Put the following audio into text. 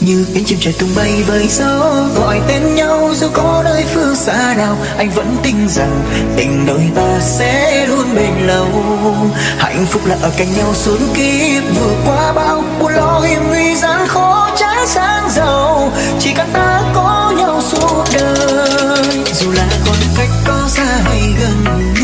như cánh chim trời tung bay với gió, gọi tên nhau dù có nơi phương xa nào, anh vẫn tin rằng tình đôi ta sẽ luôn bền lâu. Hạnh phúc là ở cạnh nhau suốt kiếp, vượt qua bao buồn lo hiểm nguy gian khó trái sáng giàu. Chỉ cần ta có nhau suốt đời, dù là còn cách có xa hay gần